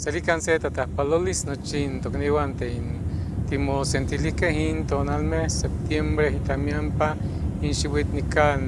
Selikanse tatapalolis nochin tokniwante in timo sentilike hin tonalme septiembre hitamiampa in xihuitnikan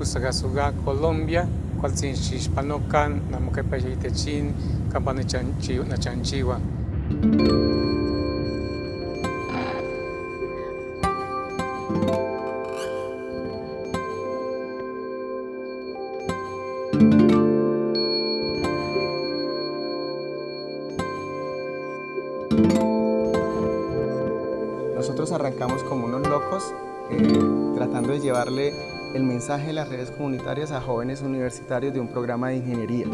usagasuga Colombia cualtzin xixpanokan namokepa yitechin kampa arrancamos como unos locos eh, tratando de llevarle el mensaje de las redes comunitarias a jóvenes universitarios de un programa de ingeniería.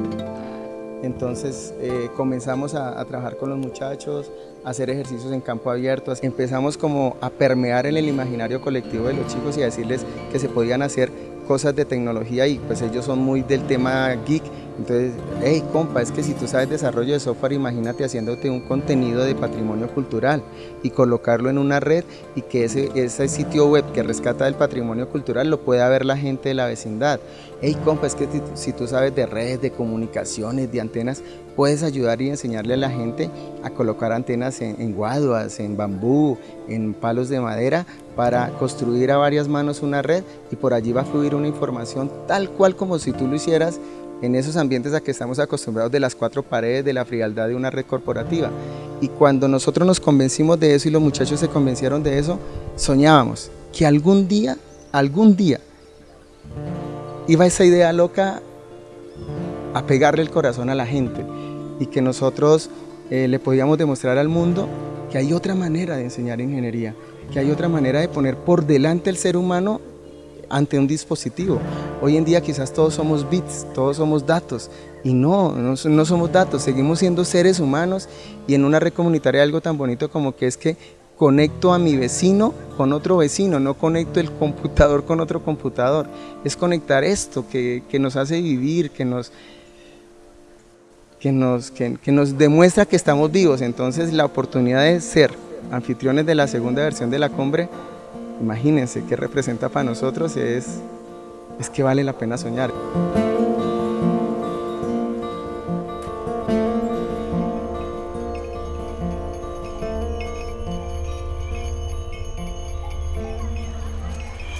Entonces eh, comenzamos a, a, trabajar con los muchachos, a hacer ejercicios en campo abierto. Empezamos como a permear en el imaginario colectivo de los chicos y a decirles que se podían hacer cosas de tecnología y pues ellos son muy del tema geek entonces, hey compa, es que si tú sabes desarrollo de software, imagínate haciéndote un contenido de patrimonio cultural y colocarlo en una red y que ese, sitio web que rescata el patrimonio cultural lo pueda ver la gente de la vecindad. Hey compa, es que si tú sabes de redes, de comunicaciones, de antenas, puedes ayudar y enseñarle a la gente a colocar antenas en, en guaduas, en bambú, en palos de madera para construir a varias manos una red y por allí va a fluir una información tal cual como si tú lo hicieras en esos ambientes a que estamos acostumbrados de las cuatro paredes, de la frialdad de una red corporativa. Y cuando nosotros nos convencimos de eso y los muchachos se convencieron de eso, soñábamos que algún día, algún día, iba esa idea loca a pegarle el corazón a la gente y que nosotros eh, le podíamos demostrar al mundo que hay otra manera de enseñar ingeniería, que hay otra manera de poner por delante el ser humano ante un dispositivo. Hoy en día quizás todos somos bits, todos somos datos, y no, no, no, somos datos, seguimos siendo seres humanos y en una red comunitaria algo tan bonito como que es que conecto a mi vecino con otro vecino, no conecto el computador con otro computador, es conectar esto que, que nos hace vivir, que nos, que, nos, que, que nos demuestra que estamos vivos, entonces la oportunidad de ser anfitriones de la segunda versión de la cumbre imagínense qué representa para nosotros es, es que vale la pena soñar.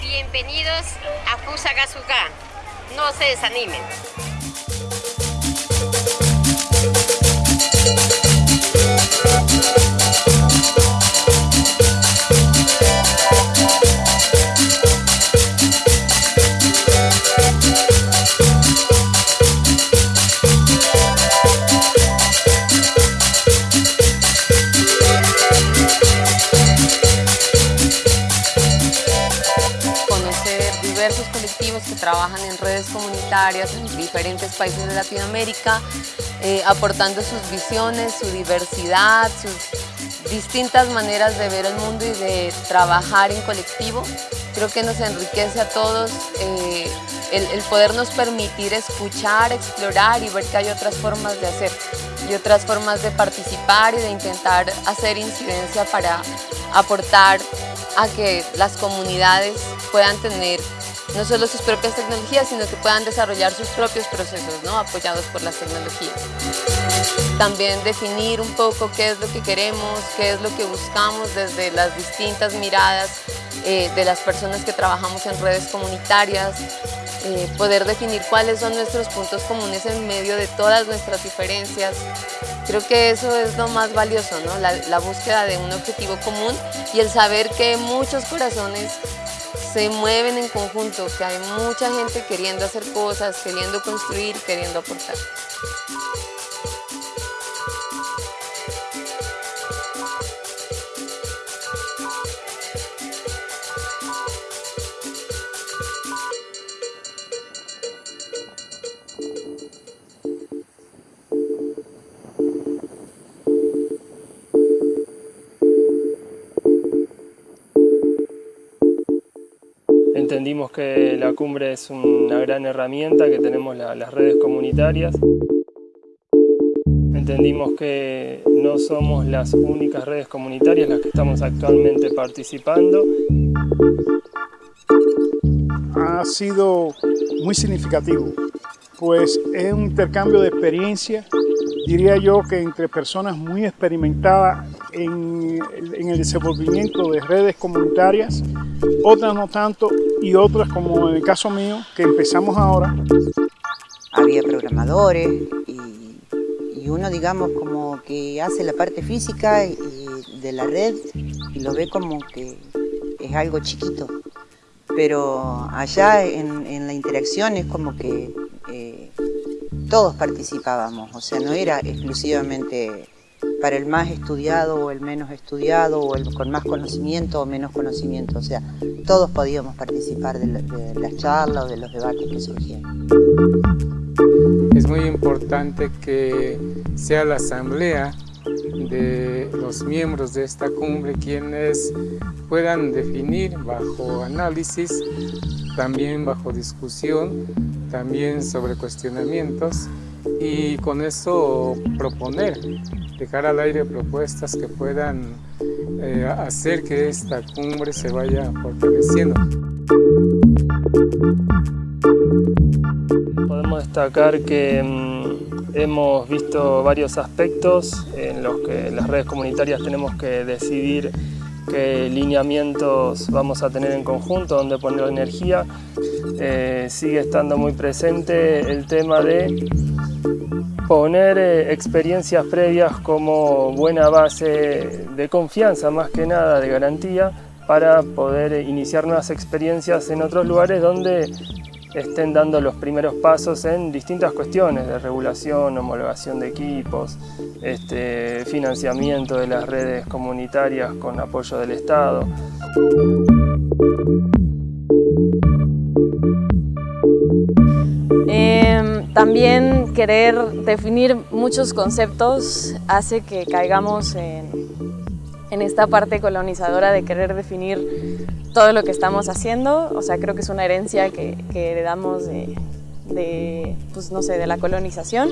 Bienvenidos a Fusagasuga, no se desanimen. Colectivos que trabajan en redes comunitarias en diferentes países de Latinoamérica, eh, aportando sus visiones, su diversidad, sus distintas maneras de ver el mundo y de trabajar en colectivo. Creo que nos enriquece a todos eh, el podernos permitir escuchar, explorar y ver que hay otras formas de hacer y otras formas de participar y de intentar hacer incidencia para aportar a que las comunidades puedan tener no solo sus propias tecnologías, sino que puedan desarrollar sus propios procesos, ¿no? apoyados por las tecnologías. También definir un poco qué es lo que queremos, qué es lo que buscamos desde las distintas miradas eh, de las personas que trabajamos en redes comunitarias, eh, poder definir cuáles son nuestros puntos comunes en medio de todas nuestras diferencias. Creo que eso es lo más valioso, ¿no? la, la búsqueda de un objetivo común y el saber que muchos corazones se mueven en conjunto, que hay mucha gente queriendo hacer cosas, queriendo construir, queriendo aportar. Entendimos que la cumbre es una gran herramienta, que tenemos la, las redes comunitarias. Entendimos que no somos las únicas redes comunitarias las que estamos actualmente participando. Ha sido muy significativo, pues es un intercambio de experiencia diría yo que entre personas muy experimentadas en, el desenvolvimiento de redes comunitarias, otras no tanto y otras como en el caso mío, que empezamos ahora. Había programadores y, uno digamos como que hace la parte física de la red y lo ve como que es algo chiquito, pero allá en, en la interacción es como que todos participábamos, o sea, no era exclusivamente para el más estudiado o el menos estudiado o el con más conocimiento o menos conocimiento, o sea, todos podíamos participar de, de las charlas o de los debates que surgían. Es muy importante que sea la asamblea de los miembros de esta cumbre quienes puedan definir bajo análisis, también bajo discusión, también sobre cuestionamientos y con eso proponer, dejar al aire propuestas que puedan eh, hacer que esta cumbre se vaya fortaleciendo. Podemos destacar que mm, hemos visto varios aspectos en los que las redes comunitarias tenemos que decidir qué lineamientos vamos a tener en conjunto, dónde poner energía. Eh, sigue estando muy presente el tema de poner eh, experiencias previas como buena base de confianza, más que nada de garantía, para poder iniciar nuevas experiencias en otros lugares donde estén dando los primeros pasos en distintas cuestiones de regulación, homologación de equipos, este, financiamiento de las redes comunitarias con apoyo del Estado. Em, también querer definir muchos conceptos hace que caigamos en, en esta parte colonizadora de querer definir todo lo que estamos haciendo, o sea, creo que es una herencia que, heredamos de, pues, no sé, de la colonización.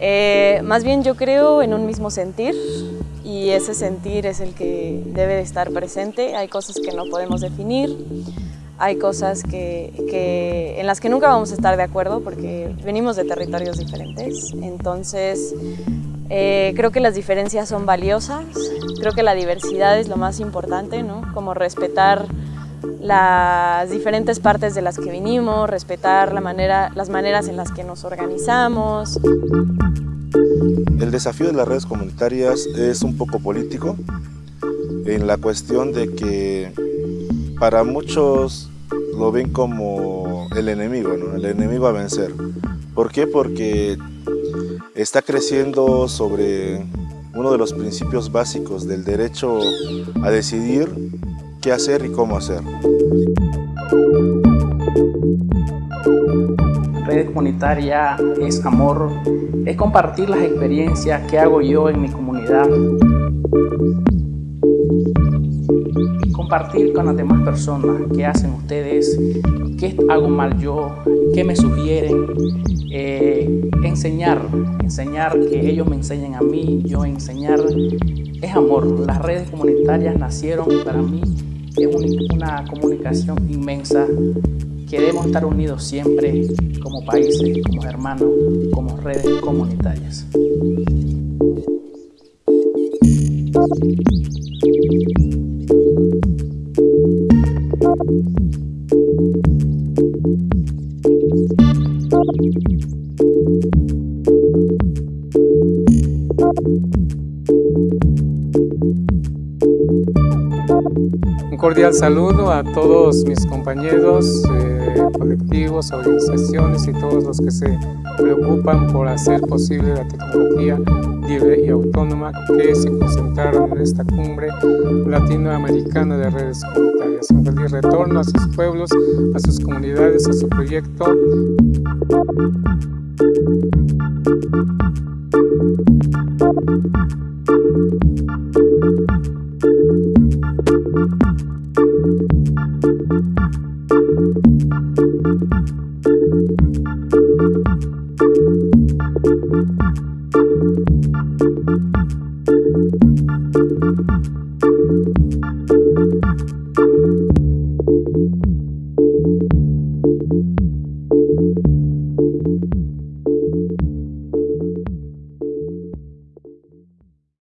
Eh, más bien yo creo en un mismo sentir y ese sentir es el que debe de estar presente. Hay cosas que no podemos definir, hay cosas que, en las que nunca vamos a estar de acuerdo porque venimos de territorios diferentes. Entonces, eh, creo que las diferencias son valiosas, creo que la diversidad es lo más importante, ¿no? Como respetar las diferentes partes de las que vinimos, respetar la manera, las maneras en las que nos organizamos. El desafío de las redes comunitarias es un poco político en la cuestión de que para muchos lo ven como el enemigo, el enemigo a vencer. ¿Por qué? Porque está creciendo sobre uno de los principios básicos del derecho a decidir qué hacer y cómo hacer. Redes comunitaria es amor, es compartir las experiencias que hago yo en mi comunidad. Compartir con las demás personas qué hacen ustedes, qué hago mal yo, qué me sugieren, eh, enseñar, enseñar que ellos me enseñen a mí, yo enseñar, es amor. Las redes comunitarias nacieron para mí, es una comunicación inmensa. Queremos estar unidos siempre como países, como hermanos, como redes comunitarias. Un cordial saludo a todos mis compañeros, eh, colectivos, organizaciones y todos los que se preocupan por hacer posible la tecnología libre y autónoma que se concentraron en esta cumbre latinoamericana de redes comunitarias. Un feliz retorno a sus pueblos, a sus comunidades, a su proyecto.